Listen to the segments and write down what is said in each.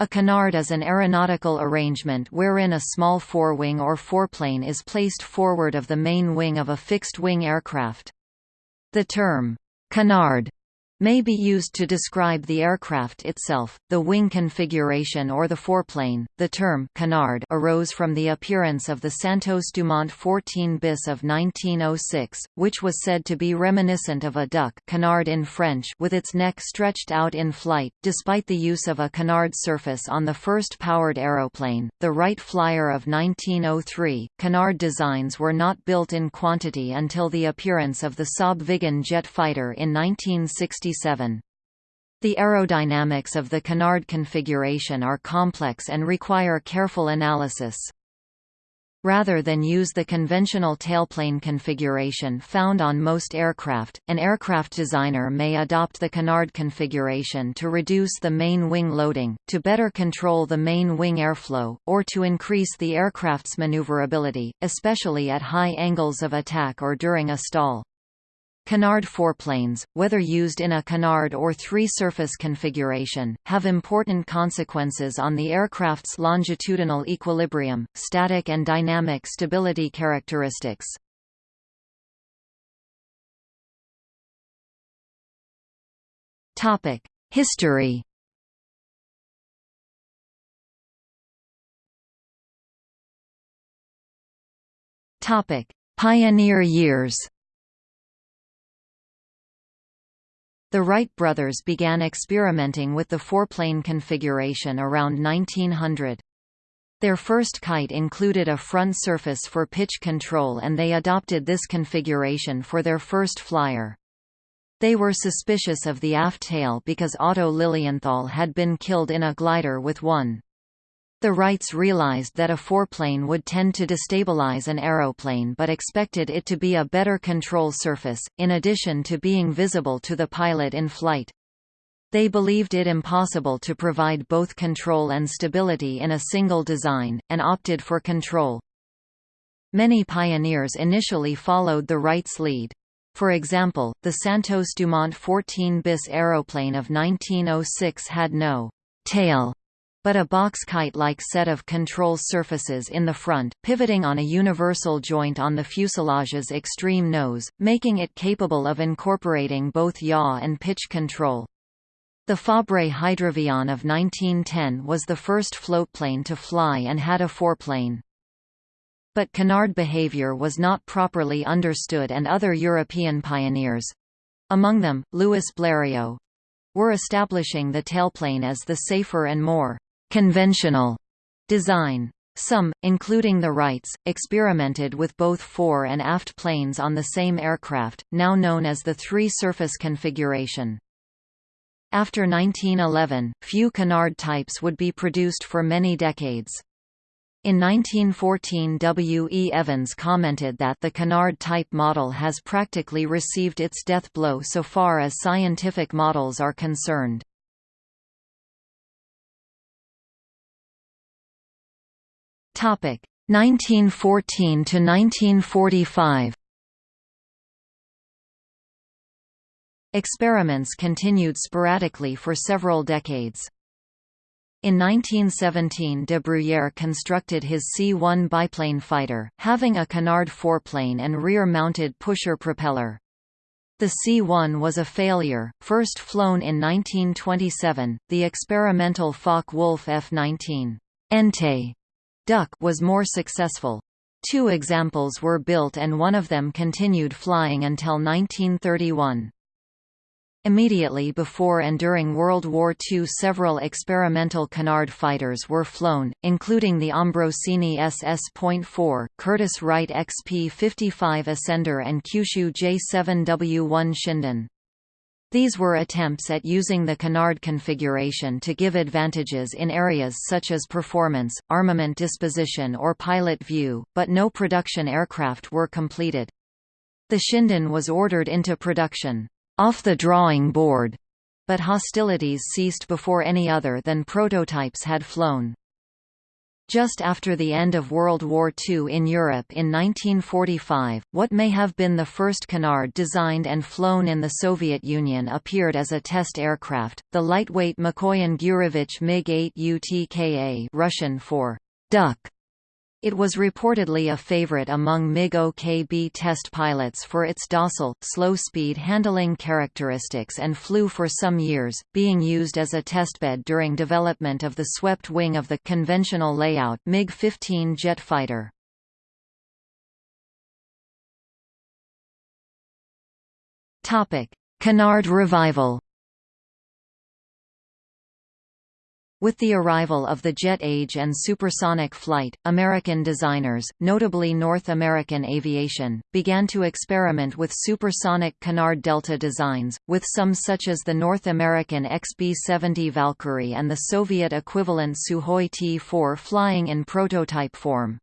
A canard is an aeronautical arrangement wherein a small forewing or foreplane is placed forward of the main wing of a fixed-wing aircraft. The term, canard may be used to describe the aircraft itself, the wing configuration or the foreplane. The term canard arose from the appearance of the Santos Dumont 14 bis of 1906, which was said to be reminiscent of a duck canard in French with its neck stretched out in flight. Despite the use of a canard surface on the first powered aeroplane, the Wright Flyer of 1903, canard designs were not built in quantity until the appearance of the Saab Viggen jet fighter in 1960 the aerodynamics of the canard configuration are complex and require careful analysis. Rather than use the conventional tailplane configuration found on most aircraft, an aircraft designer may adopt the canard configuration to reduce the main wing loading, to better control the main wing airflow, or to increase the aircraft's maneuverability, especially at high angles of attack or during a stall. Canard foreplanes, whether used in a canard or three-surface configuration, have important consequences on the aircraft's longitudinal equilibrium, static and dynamic stability characteristics. History Pioneer years The Wright brothers began experimenting with the foreplane configuration around 1900. Their first kite included a front surface for pitch control and they adopted this configuration for their first flyer. They were suspicious of the aft tail because Otto Lilienthal had been killed in a glider with one. The Wrights realized that a foreplane would tend to destabilize an aeroplane but expected it to be a better control surface, in addition to being visible to the pilot in flight. They believed it impossible to provide both control and stability in a single design, and opted for control. Many pioneers initially followed the Wrights' lead. For example, the Santos Dumont 14 bis aeroplane of 1906 had no tail but a box kite-like set of control surfaces in the front, pivoting on a universal joint on the fuselage's extreme nose, making it capable of incorporating both yaw and pitch control. The Fabre Hydravion of 1910 was the first floatplane to fly and had a foreplane. But canard behavior was not properly understood and other European pioneers—among them, Louis Blériot—were establishing the tailplane as the safer and more conventional design. Some, including the Wrights, experimented with both fore and aft planes on the same aircraft, now known as the three-surface configuration. After 1911, few canard types would be produced for many decades. In 1914 W. E. Evans commented that the canard type model has practically received its death blow so far as scientific models are concerned. 1914 to 1945 Experiments continued sporadically for several decades. In 1917 de Bruyere constructed his C-1 biplane fighter, having a canard foreplane and rear-mounted pusher propeller. The C-1 was a failure, first flown in 1927, the experimental Focke-Wulf F-19 Ente Duck was more successful. Two examples were built and one of them continued flying until 1931. Immediately before and during World War II several experimental canard fighters were flown, including the Ambrosini SS.4, Curtiss-Wright XP-55 Ascender and Kyushu J-7W-1 Shinden. These were attempts at using the canard configuration to give advantages in areas such as performance, armament disposition or pilot view, but no production aircraft were completed. The Shinden was ordered into production, off the drawing board, but hostilities ceased before any other than prototypes had flown. Just after the end of World War II in Europe in 1945, what may have been the first canard designed and flown in the Soviet Union appeared as a test aircraft, the lightweight Mikoyan Gurevich MiG-8 UTKA Russian for duck it was reportedly a favorite among MiG-OKB test pilots for its docile, slow-speed handling characteristics and flew for some years, being used as a testbed during development of the swept wing of the conventional layout MiG-15 jet fighter. Canard revival With the arrival of the jet age and supersonic flight, American designers, notably North American Aviation, began to experiment with supersonic Canard Delta designs, with some such as the North American XB-70 Valkyrie and the Soviet equivalent Sukhoi T-4 flying in prototype form.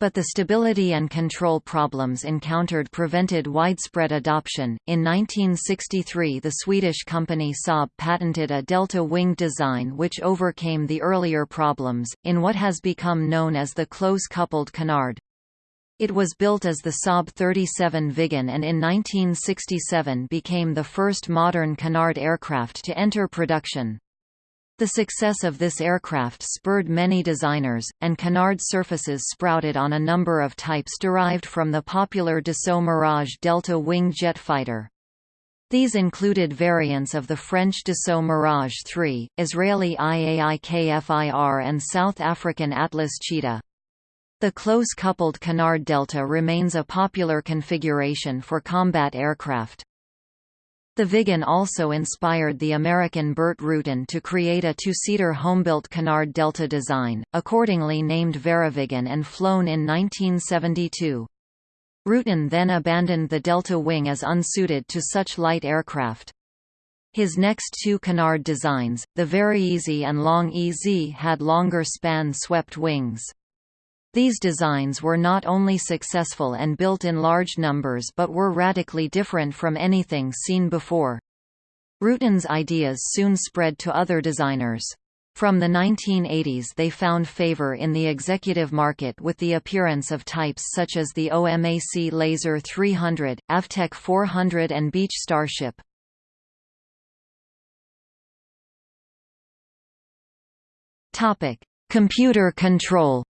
But the stability and control problems encountered prevented widespread adoption. In 1963, the Swedish company Saab patented a delta wing design which overcame the earlier problems, in what has become known as the close-coupled canard. It was built as the Saab 37 Viggen and in 1967 became the first modern canard aircraft to enter production. The success of this aircraft spurred many designers, and canard surfaces sprouted on a number of types derived from the popular Dassault Mirage Delta wing jet fighter. These included variants of the French Dassault Mirage 3, Israeli IAI and South African Atlas Cheetah. The close-coupled canard Delta remains a popular configuration for combat aircraft. The Viggen also inspired the American Burt Rutan to create a two-seater homebuilt Canard Delta design, accordingly named VariViggen and flown in 1972. Rutan then abandoned the Delta wing as unsuited to such light aircraft. His next two Canard designs, the VariEze and Long EZ had longer span swept wings. These designs were not only successful and built in large numbers but were radically different from anything seen before. Rutan's ideas soon spread to other designers. From the 1980s they found favor in the executive market with the appearance of types such as the OMAC Laser 300, Avtek 400 and Beech Starship. Computer control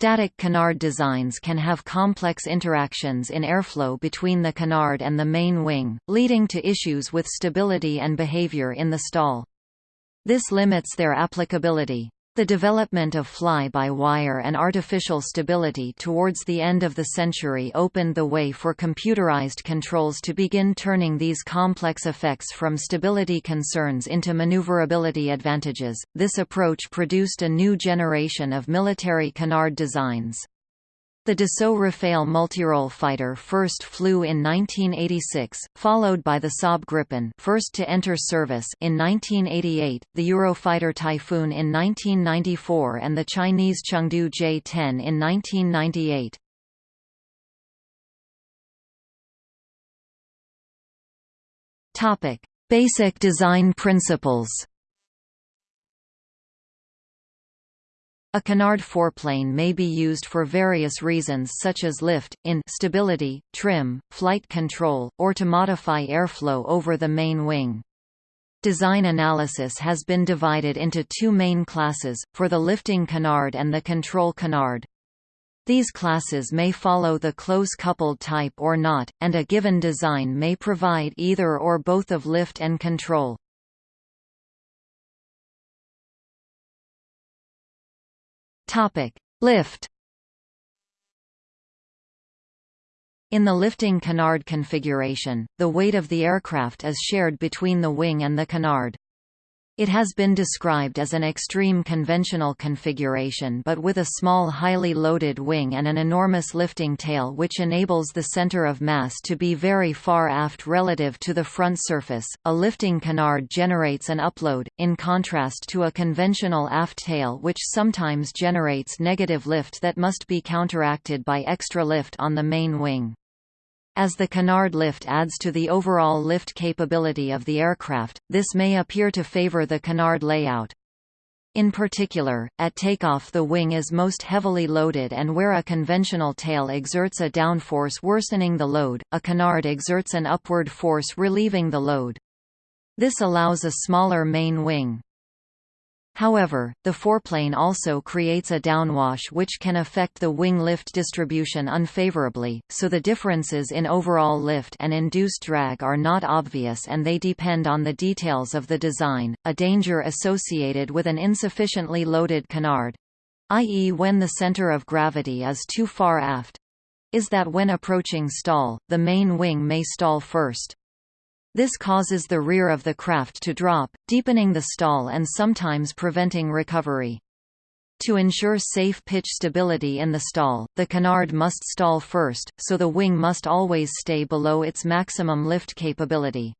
Static canard designs can have complex interactions in airflow between the canard and the main wing, leading to issues with stability and behavior in the stall. This limits their applicability. The development of fly-by-wire and artificial stability towards the end of the century opened the way for computerized controls to begin turning these complex effects from stability concerns into maneuverability advantages. This approach produced a new generation of military canard designs. The Dassault Rafale multirole fighter first flew in 1986, followed by the Saab Gripen first to enter service in 1988, the Eurofighter Typhoon in 1994 and the Chinese Chengdu J-10 in 1998. Basic design principles A canard foreplane may be used for various reasons such as lift, in stability, trim, flight control, or to modify airflow over the main wing. Design analysis has been divided into two main classes, for the lifting canard and the control canard. These classes may follow the close-coupled type or not, and a given design may provide either or both of lift and control. Topic: Lift. In the lifting canard configuration, the weight of the aircraft is shared between the wing and the canard. It has been described as an extreme conventional configuration but with a small highly loaded wing and an enormous lifting tail which enables the center of mass to be very far aft relative to the front surface. A lifting canard generates an upload, in contrast to a conventional aft tail which sometimes generates negative lift that must be counteracted by extra lift on the main wing. As the canard lift adds to the overall lift capability of the aircraft, this may appear to favor the canard layout. In particular, at takeoff the wing is most heavily loaded and where a conventional tail exerts a downforce worsening the load, a canard exerts an upward force relieving the load. This allows a smaller main wing. However, the foreplane also creates a downwash which can affect the wing lift distribution unfavorably, so the differences in overall lift and induced drag are not obvious and they depend on the details of the design. A danger associated with an insufficiently loaded canard i.e. when the center of gravity is too far aft is that when approaching stall, the main wing may stall first. This causes the rear of the craft to drop, deepening the stall and sometimes preventing recovery. To ensure safe pitch stability in the stall, the canard must stall first, so the wing must always stay below its maximum lift capability.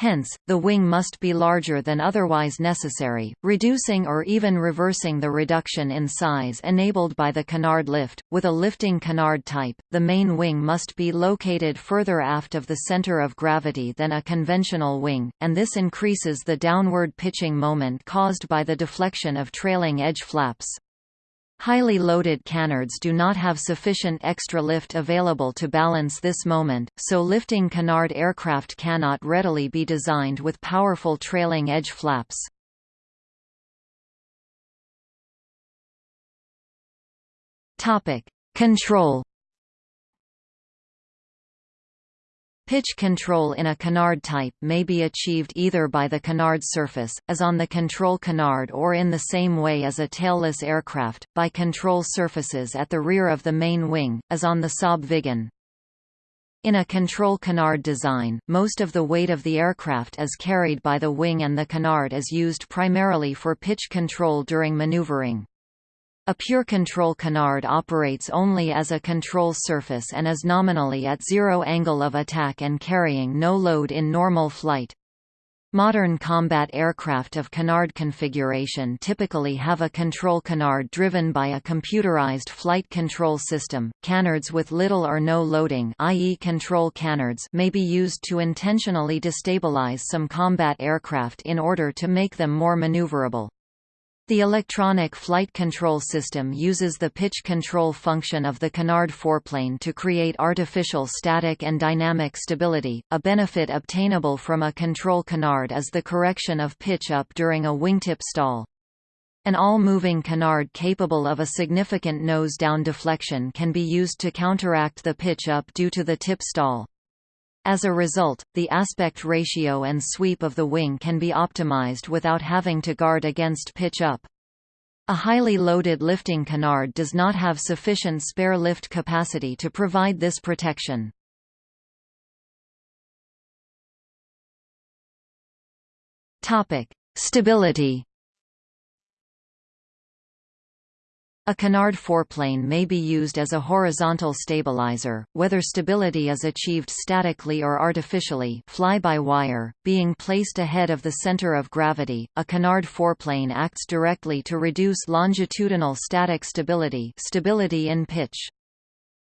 Hence, the wing must be larger than otherwise necessary, reducing or even reversing the reduction in size enabled by the canard lift. With a lifting canard type, the main wing must be located further aft of the center of gravity than a conventional wing, and this increases the downward pitching moment caused by the deflection of trailing edge flaps. Highly loaded canards do not have sufficient extra lift available to balance this moment, so lifting canard aircraft cannot readily be designed with powerful trailing edge flaps. Control Pitch control in a canard type may be achieved either by the canard surface, as on the control canard or in the same way as a tailless aircraft, by control surfaces at the rear of the main wing, as on the Saab Viggen. In a control canard design, most of the weight of the aircraft is carried by the wing and the canard is used primarily for pitch control during maneuvering. A pure control canard operates only as a control surface and is nominally at zero angle of attack and carrying no load in normal flight. Modern combat aircraft of canard configuration typically have a control canard driven by a computerized flight control system. Canards with little or no loading, i.e. control canards, may be used to intentionally destabilize some combat aircraft in order to make them more maneuverable. The electronic flight control system uses the pitch control function of the canard foreplane to create artificial static and dynamic stability. A benefit obtainable from a control canard is the correction of pitch up during a wingtip stall. An all-moving canard capable of a significant nose-down deflection can be used to counteract the pitch up due to the tip stall. As a result, the aspect ratio and sweep of the wing can be optimized without having to guard against pitch up. A highly loaded lifting canard does not have sufficient spare lift capacity to provide this protection. Stability A canard foreplane may be used as a horizontal stabilizer, whether stability is achieved statically or artificially fly-by-wire, being placed ahead of the center of gravity. A canard foreplane acts directly to reduce longitudinal static stability stability in pitch.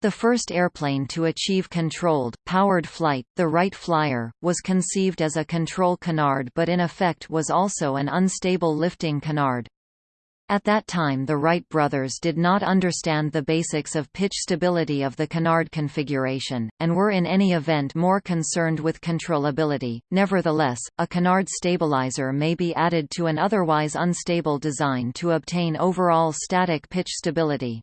The first airplane to achieve controlled, powered flight, the Wright Flyer, was conceived as a control canard but in effect was also an unstable lifting canard. At that time the Wright brothers did not understand the basics of pitch stability of the canard configuration, and were in any event more concerned with controllability. Nevertheless, a canard stabilizer may be added to an otherwise unstable design to obtain overall static pitch stability.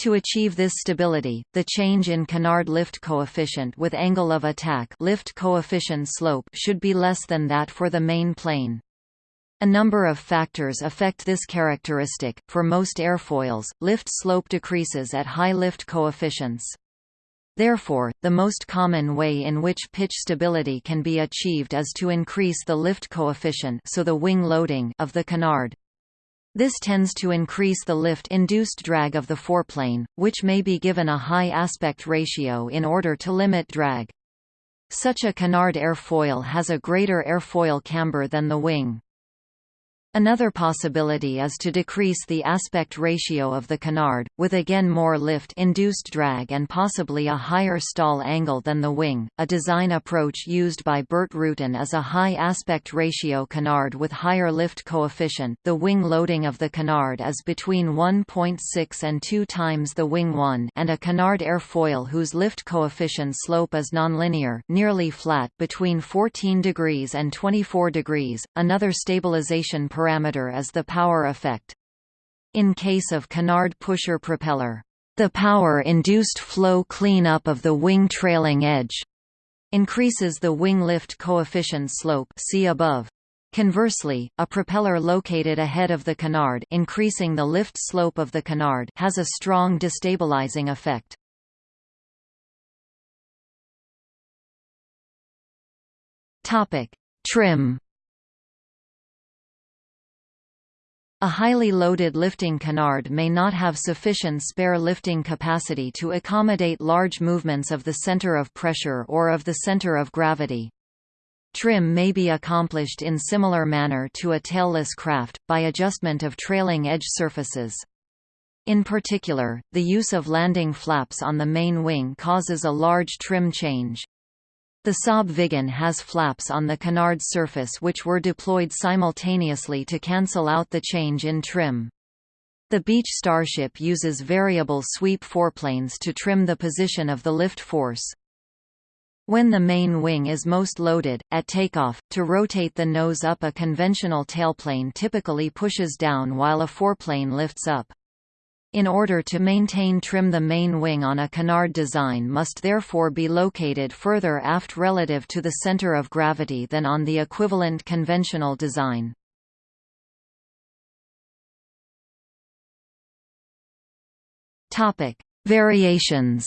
To achieve this stability, the change in canard lift coefficient with angle of attack lift coefficient slope should be less than that for the main plane. A number of factors affect this characteristic. For most airfoils, lift slope decreases at high lift coefficients. Therefore, the most common way in which pitch stability can be achieved is to increase the lift coefficient so the wing loading of the canard. This tends to increase the lift-induced drag of the foreplane, which may be given a high aspect ratio in order to limit drag. Such a canard airfoil has a greater airfoil camber than the wing. Another possibility is to decrease the aspect ratio of the canard, with again more lift-induced drag and possibly a higher stall angle than the wing. A design approach used by Burt Rutan is a high aspect ratio canard with higher lift coefficient. The wing loading of the canard is between 1.6 and 2 times the wing 1, and a canard airfoil whose lift coefficient slope is nonlinear, nearly flat, between 14 degrees and 24 degrees. Another stabilization parameter is the power effect. In case of canard pusher propeller, the power-induced flow clean-up of the wing trailing edge increases the wing lift coefficient slope see above. Conversely, a propeller located ahead of the canard increasing the lift slope of the canard has a strong destabilizing effect. Topic: Trim A highly loaded lifting canard may not have sufficient spare lifting capacity to accommodate large movements of the center of pressure or of the center of gravity. Trim may be accomplished in similar manner to a tailless craft, by adjustment of trailing edge surfaces. In particular, the use of landing flaps on the main wing causes a large trim change. The Saab Viggen has flaps on the canard surface which were deployed simultaneously to cancel out the change in trim. The Beech Starship uses variable sweep foreplanes to trim the position of the lift force. When the main wing is most loaded, at takeoff, to rotate the nose up a conventional tailplane typically pushes down while a foreplane lifts up. In order to maintain trim the main wing on a canard design must therefore be located further aft relative to the center of gravity than on the equivalent conventional design. Topic: Variations.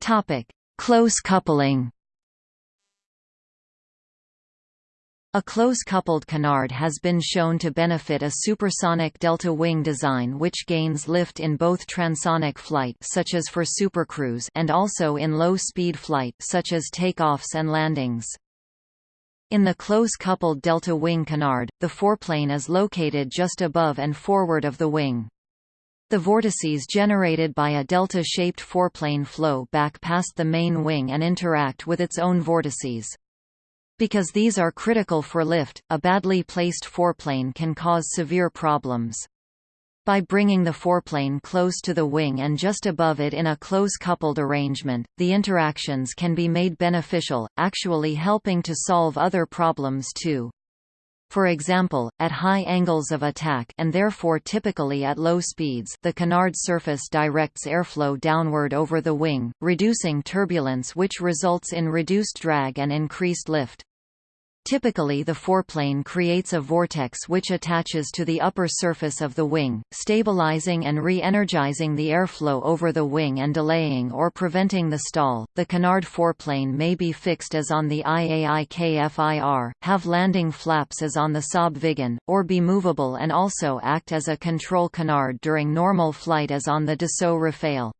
Topic: Close coupling. A close-coupled canard has been shown to benefit a supersonic delta wing design which gains lift in both transonic flight such as for supercruise and also in low-speed flight such as takeoffs and landings. In the close-coupled delta wing canard, the foreplane is located just above and forward of the wing. The vortices generated by a delta-shaped foreplane flow back past the main wing and interact with its own vortices. Because these are critical for lift, a badly placed foreplane can cause severe problems. By bringing the foreplane close to the wing and just above it in a close-coupled arrangement, the interactions can be made beneficial, actually helping to solve other problems too. For example, at high angles of attack and therefore typically at low speeds the canard surface directs airflow downward over the wing, reducing turbulence which results in reduced drag and increased lift. Typically the foreplane creates a vortex which attaches to the upper surface of the wing, stabilizing and re-energizing the airflow over the wing and delaying or preventing the stall. The canard foreplane may be fixed as on the IAI-KFIR, have landing flaps as on the Saab Viggen, or be movable and also act as a control canard during normal flight as on the Dassault Rafale.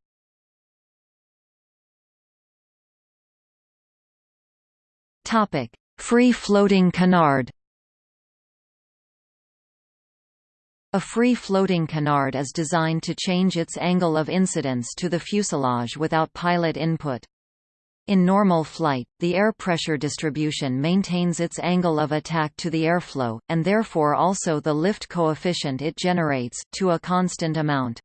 Topic: Free-floating canard A free-floating canard is designed to change its angle of incidence to the fuselage without pilot input. In normal flight, the air pressure distribution maintains its angle of attack to the airflow, and therefore also the lift coefficient it generates, to a constant amount.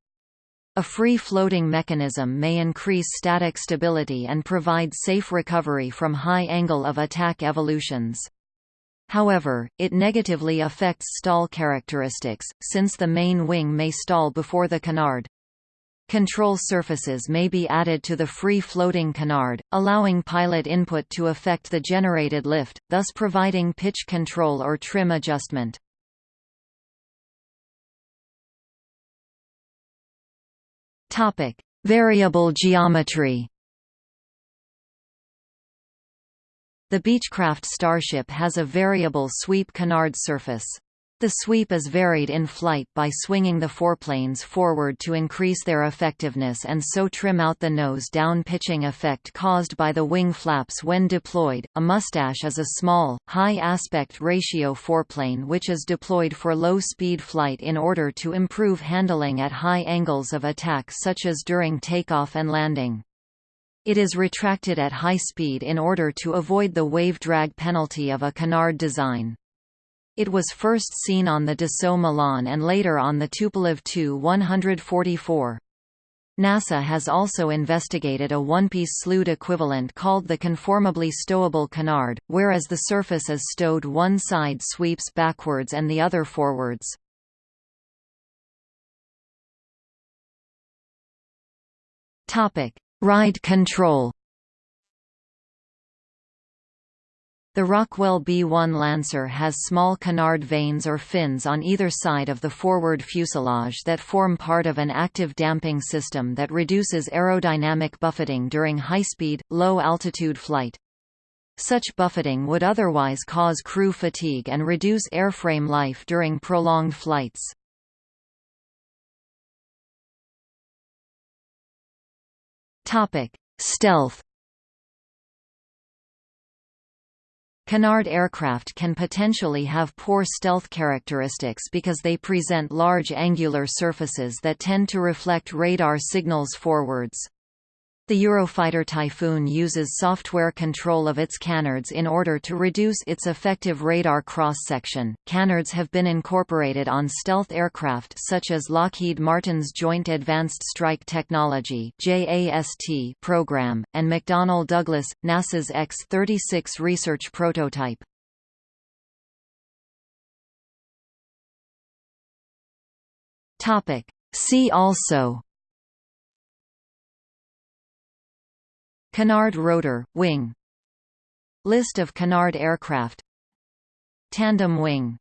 A free-floating mechanism may increase static stability and provide safe recovery from high angle of attack evolutions. However, it negatively affects stall characteristics, since the main wing may stall before the canard. Control surfaces may be added to the free-floating canard, allowing pilot input to affect the generated lift, thus providing pitch control or trim adjustment. Topic: Variable geometry. The Beechcraft Starship has a variable sweep canard surface. The sweep is varied in flight by swinging the foreplanes forward to increase their effectiveness and so trim out the nose-down pitching effect caused by the wing flaps when deployed. A mustache is a small, high aspect ratio foreplane which is deployed for low-speed flight in order to improve handling at high angles of attack such as during takeoff and landing. It is retracted at high speed in order to avoid the wave drag penalty of a canard design. It was first seen on the Dassault Milan and later on the Tupolev Tu-144. NASA has also investigated a one-piece slewed equivalent called the conformably stowable canard, whereas the surface is stowed one side sweeps backwards and the other forwards. Ride control The Rockwell B-1 Lancer has small canard vanes or fins on either side of the forward fuselage that form part of an active damping system that reduces aerodynamic buffeting during high-speed, low-altitude flight. Such buffeting would otherwise cause crew fatigue and reduce airframe life during prolonged flights. Stealth Canard aircraft can potentially have poor stealth characteristics because they present large angular surfaces that tend to reflect radar signals forwards. The Eurofighter Typhoon uses software control of its canards in order to reduce its effective radar cross-section. Canards have been incorporated on stealth aircraft such as Lockheed Martin's Joint Advanced Strike Technology (JAST) program and McDonnell Douglas, NASA's X-36 research prototype. Topic: See also Canard rotor, wing. List of canard aircraft. Tandem wing